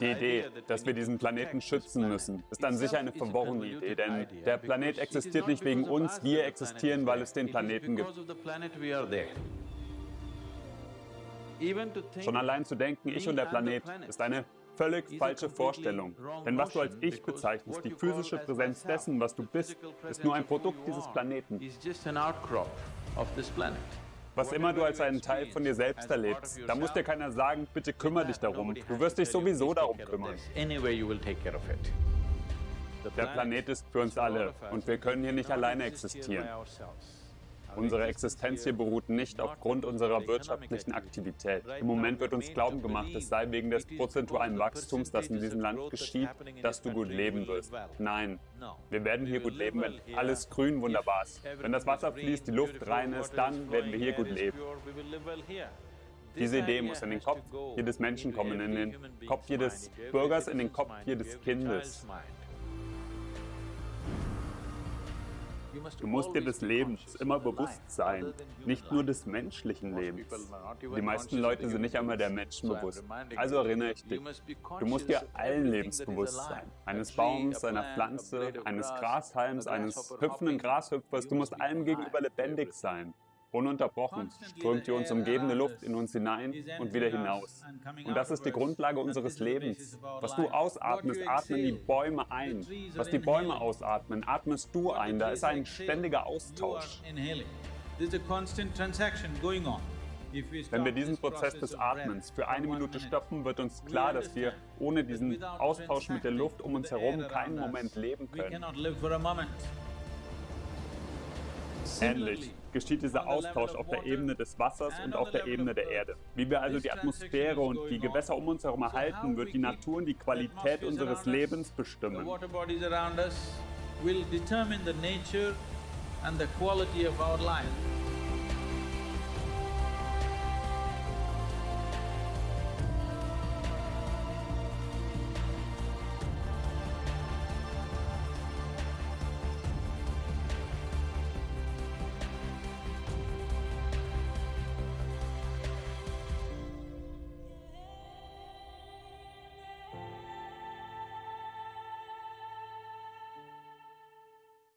Die Idee, dass wir diesen Planeten schützen müssen, ist an sich eine verworrene Idee, denn der Planet existiert nicht wegen uns, wir existieren, weil es den Planeten gibt. Schon allein zu denken, ich und der Planet, ist eine völlig falsche Vorstellung. Denn was du als Ich bezeichnest, die physische Präsenz dessen, was du bist, ist nur ein Produkt dieses Planeten. Was immer du als einen Teil von dir selbst erlebst, da muss dir keiner sagen, bitte kümmere dich darum. Du wirst dich sowieso darum kümmern. Der Planet ist für uns alle und wir können hier nicht alleine existieren. Unsere Existenz hier beruht nicht aufgrund unserer wirtschaftlichen Aktivität. Im Moment wird uns glauben gemacht, es sei wegen des prozentualen Wachstums, das in diesem Land geschieht, dass du gut leben wirst. Nein, wir werden hier gut leben, wenn alles grün wunderbar ist. Wenn das Wasser fließt, die Luft rein ist, dann werden wir hier gut leben. Diese Idee muss in den Kopf jedes Menschen kommen, in den Kopf jedes Bürgers, in den Kopf jedes Kindes. Du musst dir des Lebens immer bewusst sein, nicht nur des menschlichen Lebens. Die meisten Leute sind nicht einmal der Menschen bewusst. Also erinnere ich dich, du musst dir allen Lebens bewusst sein. Eines Baums, einer Pflanze, eines Grashalms, eines hüpfenden Grashüpfers, du musst allem gegenüber lebendig sein. Ununterbrochen strömt die uns umgebende Luft in uns hinein und wieder hinaus. Und das ist die Grundlage unseres Lebens. Was du ausatmest, atmen die Bäume ein. Was die Bäume ausatmen, atmest du ein. Da ist ein ständiger Austausch. Wenn wir diesen Prozess des Atmens für eine Minute stoppen, wird uns klar, dass wir ohne diesen Austausch mit der Luft um uns herum keinen Moment leben können. Ähnlich geschieht dieser Austausch auf der Ebene des Wassers und auf der Ebene der Erde. Wie wir also die Atmosphäre und die Gewässer um uns herum erhalten, wird die Natur und die Qualität unseres Lebens bestimmen. and the quality of our life.